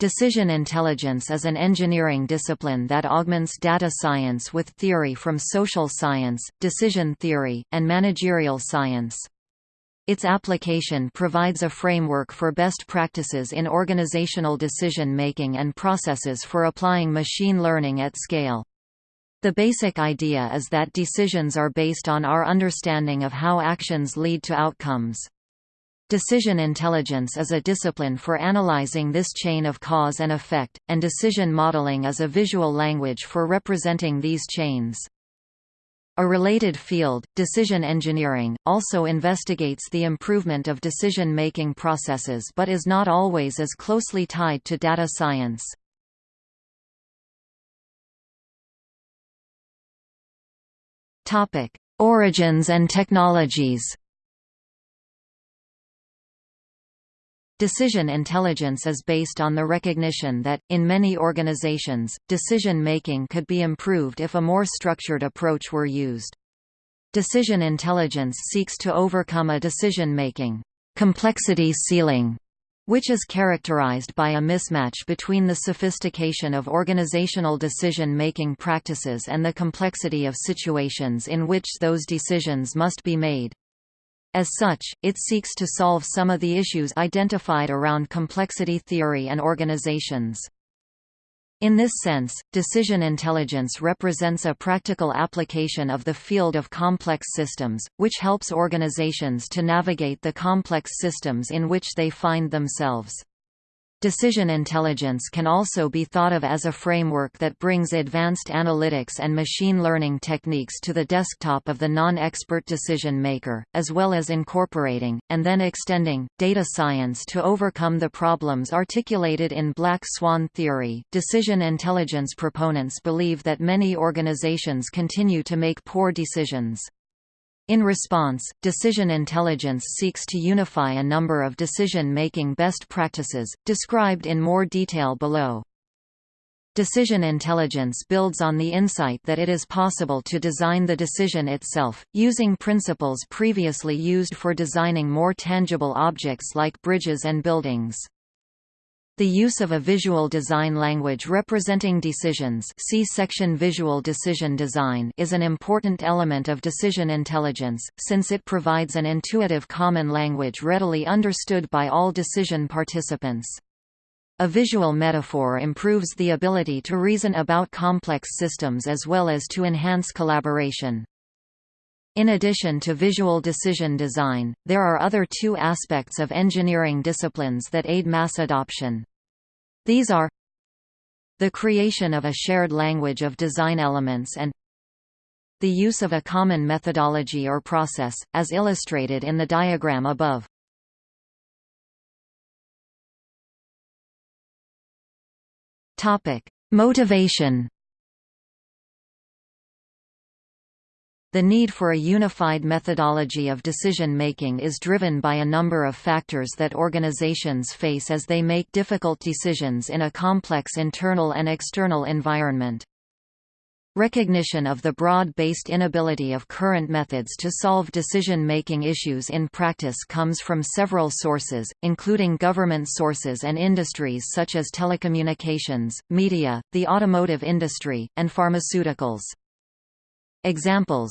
Decision intelligence is an engineering discipline that augments data science with theory from social science, decision theory, and managerial science. Its application provides a framework for best practices in organizational decision-making and processes for applying machine learning at scale. The basic idea is that decisions are based on our understanding of how actions lead to outcomes. Decision intelligence is a discipline for analyzing this chain of cause and effect, and decision modeling is a visual language for representing these chains. A related field, decision engineering, also investigates the improvement of decision-making processes but is not always as closely tied to data science. Origins and technologies Decision intelligence is based on the recognition that, in many organizations, decision-making could be improved if a more structured approach were used. Decision intelligence seeks to overcome a decision-making complexity ceiling, which is characterized by a mismatch between the sophistication of organizational decision-making practices and the complexity of situations in which those decisions must be made. As such, it seeks to solve some of the issues identified around complexity theory and organizations. In this sense, decision intelligence represents a practical application of the field of complex systems, which helps organizations to navigate the complex systems in which they find themselves. Decision intelligence can also be thought of as a framework that brings advanced analytics and machine learning techniques to the desktop of the non-expert decision maker, as well as incorporating, and then extending, data science to overcome the problems articulated in black swan theory. Decision intelligence proponents believe that many organizations continue to make poor decisions. In response, decision intelligence seeks to unify a number of decision-making best practices, described in more detail below. Decision intelligence builds on the insight that it is possible to design the decision itself, using principles previously used for designing more tangible objects like bridges and buildings. The use of a visual design language representing decisions see section Visual decision design is an important element of decision intelligence, since it provides an intuitive common language readily understood by all decision participants. A visual metaphor improves the ability to reason about complex systems as well as to enhance collaboration. In addition to visual decision design, there are other two aspects of engineering disciplines that aid mass adoption. These are the creation of a shared language of design elements and the use of a common methodology or process, as illustrated in the diagram above. Motivation The need for a unified methodology of decision-making is driven by a number of factors that organizations face as they make difficult decisions in a complex internal and external environment. Recognition of the broad-based inability of current methods to solve decision-making issues in practice comes from several sources, including government sources and industries such as telecommunications, media, the automotive industry, and pharmaceuticals. Examples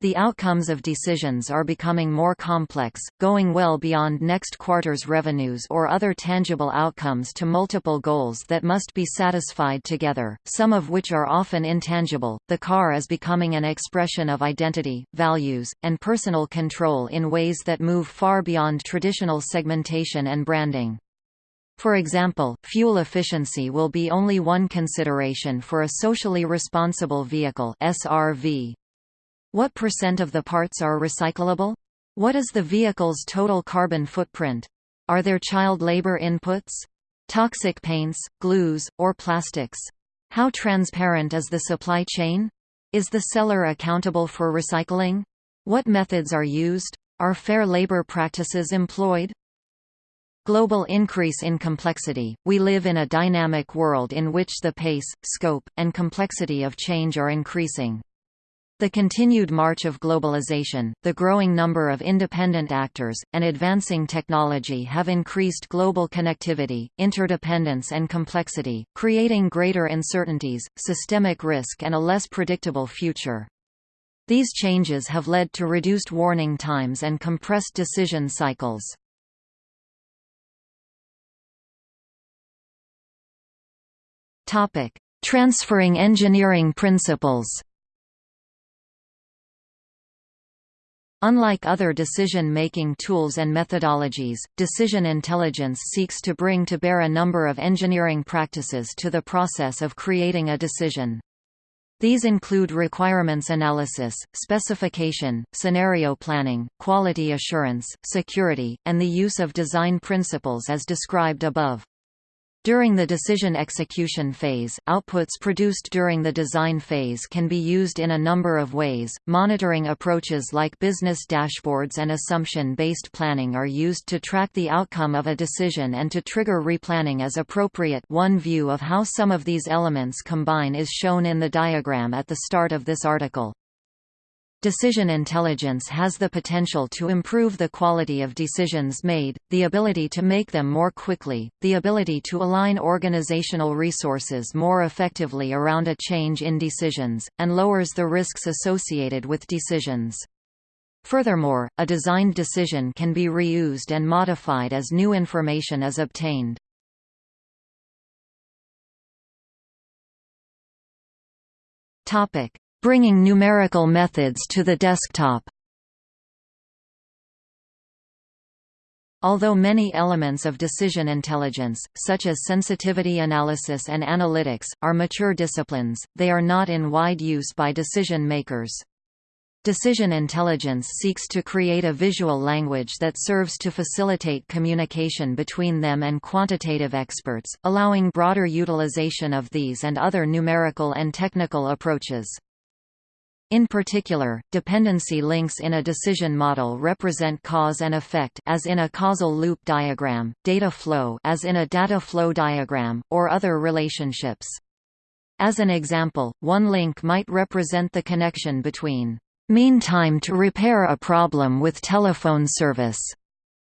The outcomes of decisions are becoming more complex, going well beyond next quarter's revenues or other tangible outcomes to multiple goals that must be satisfied together, some of which are often intangible. The car is becoming an expression of identity, values, and personal control in ways that move far beyond traditional segmentation and branding. For example, fuel efficiency will be only one consideration for a socially responsible vehicle SRV. What percent of the parts are recyclable? What is the vehicle's total carbon footprint? Are there child labor inputs? Toxic paints, glues, or plastics? How transparent is the supply chain? Is the seller accountable for recycling? What methods are used? Are fair labor practices employed? Global increase in complexity – We live in a dynamic world in which the pace, scope, and complexity of change are increasing. The continued march of globalization, the growing number of independent actors, and advancing technology have increased global connectivity, interdependence and complexity, creating greater uncertainties, systemic risk and a less predictable future. These changes have led to reduced warning times and compressed decision cycles. Transferring engineering principles Unlike other decision-making tools and methodologies, decision intelligence seeks to bring to bear a number of engineering practices to the process of creating a decision. These include requirements analysis, specification, scenario planning, quality assurance, security, and the use of design principles as described above. During the decision execution phase, outputs produced during the design phase can be used in a number of ways. Monitoring approaches like business dashboards and assumption-based planning are used to track the outcome of a decision and to trigger replanning as appropriate. One view of how some of these elements combine is shown in the diagram at the start of this article. Decision intelligence has the potential to improve the quality of decisions made, the ability to make them more quickly, the ability to align organizational resources more effectively around a change in decisions, and lowers the risks associated with decisions. Furthermore, a designed decision can be reused and modified as new information is obtained. Topic: Bringing numerical methods to the desktop Although many elements of decision intelligence, such as sensitivity analysis and analytics, are mature disciplines, they are not in wide use by decision makers. Decision intelligence seeks to create a visual language that serves to facilitate communication between them and quantitative experts, allowing broader utilization of these and other numerical and technical approaches. In particular, dependency links in a decision model represent cause and effect as in a causal loop diagram, data flow as in a data flow diagram, or other relationships. As an example, one link might represent the connection between mean time to repair a problem with telephone service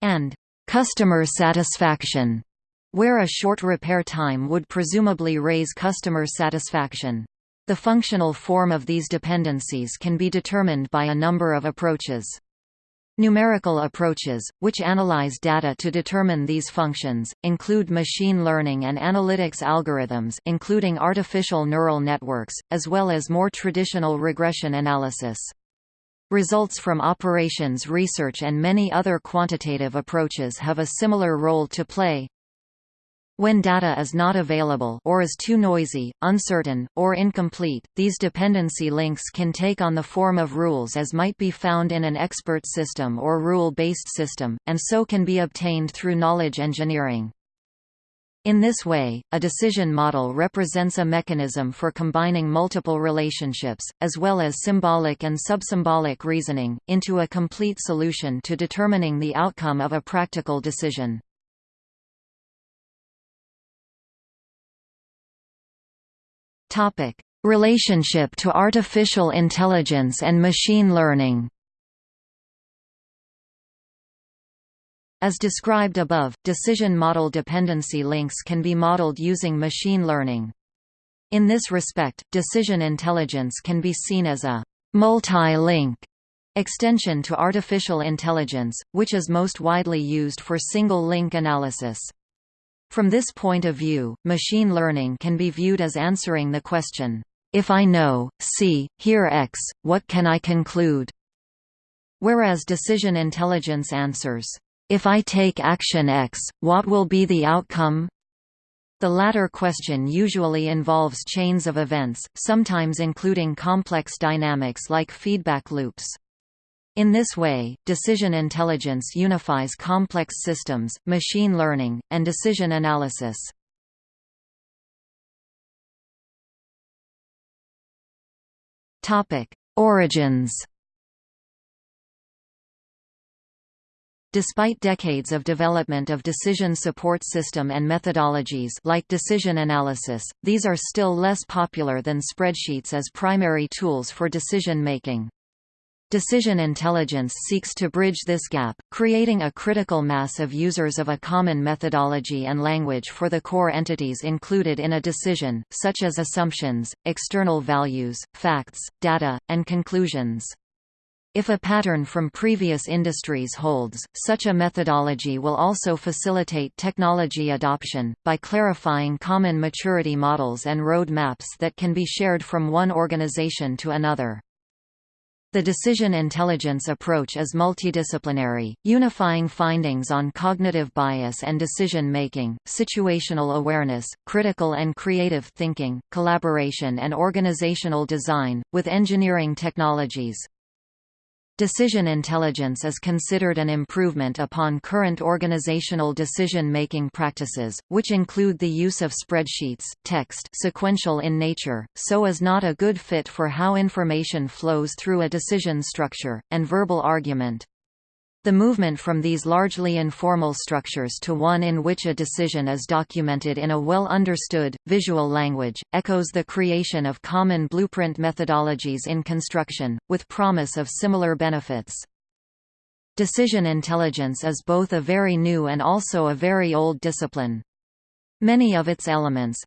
and customer satisfaction, where a short repair time would presumably raise customer satisfaction. The functional form of these dependencies can be determined by a number of approaches. Numerical approaches, which analyze data to determine these functions, include machine learning and analytics algorithms including artificial neural networks, as well as more traditional regression analysis. Results from operations research and many other quantitative approaches have a similar role to play. When data is not available or is too noisy, uncertain, or incomplete, these dependency links can take on the form of rules as might be found in an expert system or rule-based system, and so can be obtained through knowledge engineering. In this way, a decision model represents a mechanism for combining multiple relationships, as well as symbolic and subsymbolic reasoning, into a complete solution to determining the outcome of a practical decision. Topic: Relationship to artificial intelligence and machine learning. As described above, decision model dependency links can be modeled using machine learning. In this respect, decision intelligence can be seen as a multi-link extension to artificial intelligence, which is most widely used for single-link analysis. From this point of view, machine learning can be viewed as answering the question, if I know, see, hear X, what can I conclude? Whereas decision intelligence answers, if I take action X, what will be the outcome? The latter question usually involves chains of events, sometimes including complex dynamics like feedback loops. In this way, decision intelligence unifies complex systems, machine learning, and decision analysis. Origins Despite decades of development of decision support system and methodologies like decision analysis, these are still less popular than spreadsheets as primary tools for decision making. Decision intelligence seeks to bridge this gap, creating a critical mass of users of a common methodology and language for the core entities included in a decision, such as assumptions, external values, facts, data, and conclusions. If a pattern from previous industries holds, such a methodology will also facilitate technology adoption, by clarifying common maturity models and road maps that can be shared from one organization to another. The decision intelligence approach is multidisciplinary, unifying findings on cognitive bias and decision-making, situational awareness, critical and creative thinking, collaboration and organizational design, with engineering technologies. Decision intelligence is considered an improvement upon current organizational decision-making practices, which include the use of spreadsheets, text sequential in nature, so as not a good fit for how information flows through a decision structure, and verbal argument. The movement from these largely informal structures to one in which a decision is documented in a well-understood, visual language, echoes the creation of common blueprint methodologies in construction, with promise of similar benefits. Decision intelligence is both a very new and also a very old discipline. Many of its elements,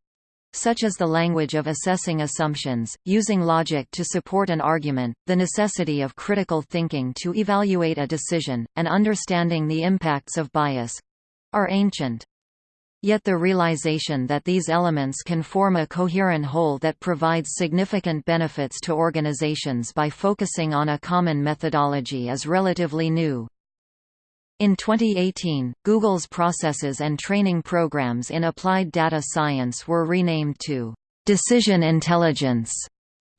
such as the language of assessing assumptions, using logic to support an argument, the necessity of critical thinking to evaluate a decision, and understanding the impacts of bias—are ancient. Yet the realization that these elements can form a coherent whole that provides significant benefits to organizations by focusing on a common methodology is relatively new. In 2018, Google's processes and training programs in applied data science were renamed to Decision Intelligence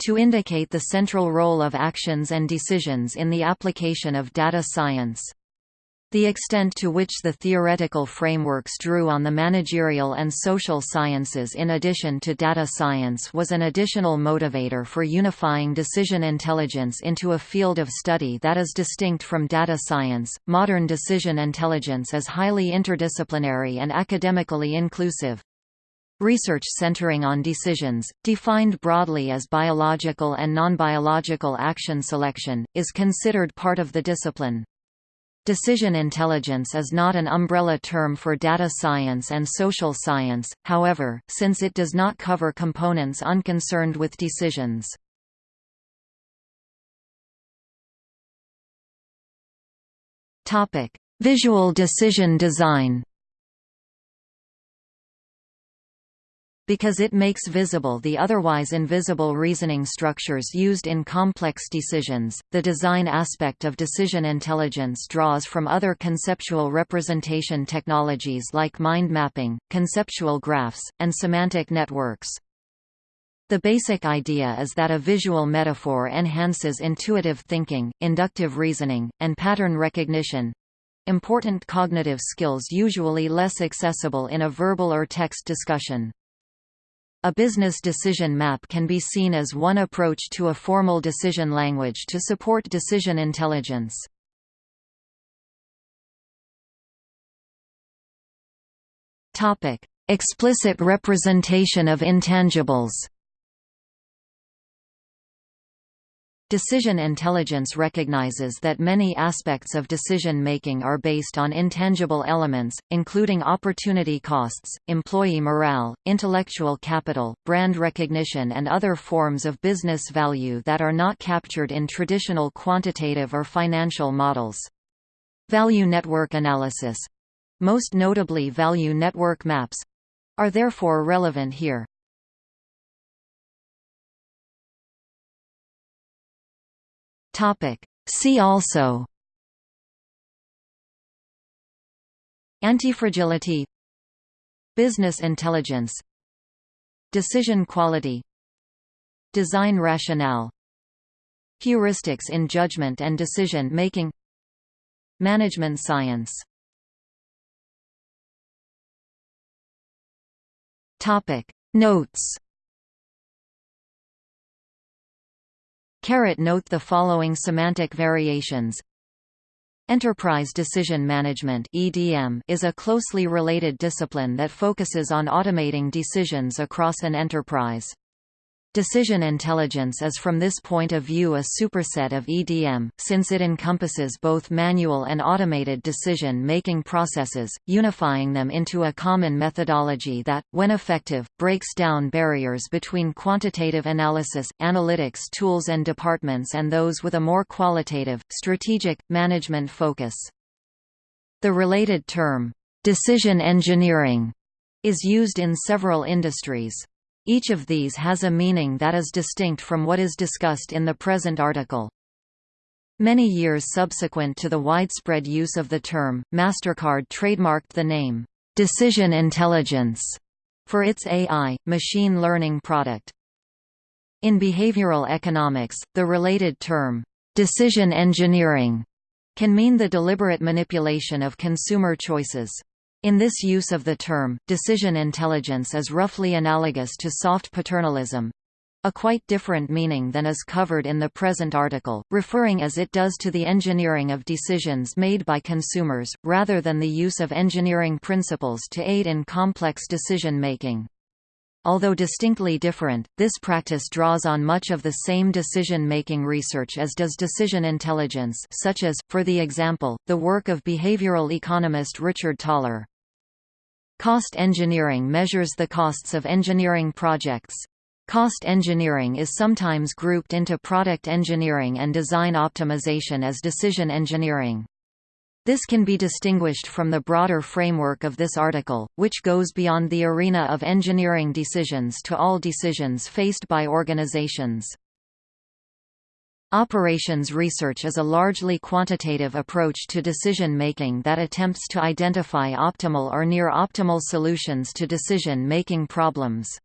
to indicate the central role of actions and decisions in the application of data science. The extent to which the theoretical frameworks drew on the managerial and social sciences in addition to data science was an additional motivator for unifying decision intelligence into a field of study that is distinct from data science. Modern decision intelligence is highly interdisciplinary and academically inclusive. Research centering on decisions, defined broadly as biological and non-biological action selection, is considered part of the discipline. Decision intelligence is not an umbrella term for data science and social science, however, since it does not cover components unconcerned with decisions. Visual decision design because it makes visible the otherwise invisible reasoning structures used in complex decisions. The design aspect of decision intelligence draws from other conceptual representation technologies like mind mapping, conceptual graphs, and semantic networks. The basic idea is that a visual metaphor enhances intuitive thinking, inductive reasoning, and pattern recognition, important cognitive skills usually less accessible in a verbal or text discussion. A business decision map can be seen as one approach to a formal decision language to support decision intelligence. Explicit representation of intangibles. Decision intelligence recognizes that many aspects of decision-making are based on intangible elements, including opportunity costs, employee morale, intellectual capital, brand recognition and other forms of business value that are not captured in traditional quantitative or financial models. Value network analysis—most notably value network maps—are therefore relevant here. Topic. See also Antifragility Business intelligence Decision quality Design rationale Heuristics in judgment and decision making Management science Topic Notes note the following semantic variations Enterprise Decision Management (EDM) is a closely related discipline that focuses on automating decisions across an enterprise. Decision intelligence is from this point of view a superset of EDM, since it encompasses both manual and automated decision-making processes, unifying them into a common methodology that, when effective, breaks down barriers between quantitative analysis, analytics tools and departments and those with a more qualitative, strategic, management focus. The related term, decision engineering, is used in several industries. Each of these has a meaning that is distinct from what is discussed in the present article. Many years subsequent to the widespread use of the term, MasterCard trademarked the name, "'Decision Intelligence' for its AI, machine learning product. In behavioral economics, the related term, "'decision engineering' can mean the deliberate manipulation of consumer choices. In this use of the term, decision intelligence is roughly analogous to soft paternalism a quite different meaning than is covered in the present article, referring as it does to the engineering of decisions made by consumers, rather than the use of engineering principles to aid in complex decision-making. Although distinctly different, this practice draws on much of the same decision-making research as does decision intelligence such as, for the example, the work of behavioral economist Richard Thaler. Cost engineering measures the costs of engineering projects. Cost engineering is sometimes grouped into product engineering and design optimization as decision engineering. This can be distinguished from the broader framework of this article, which goes beyond the arena of engineering decisions to all decisions faced by organizations. Operations research is a largely quantitative approach to decision-making that attempts to identify optimal or near-optimal solutions to decision-making problems.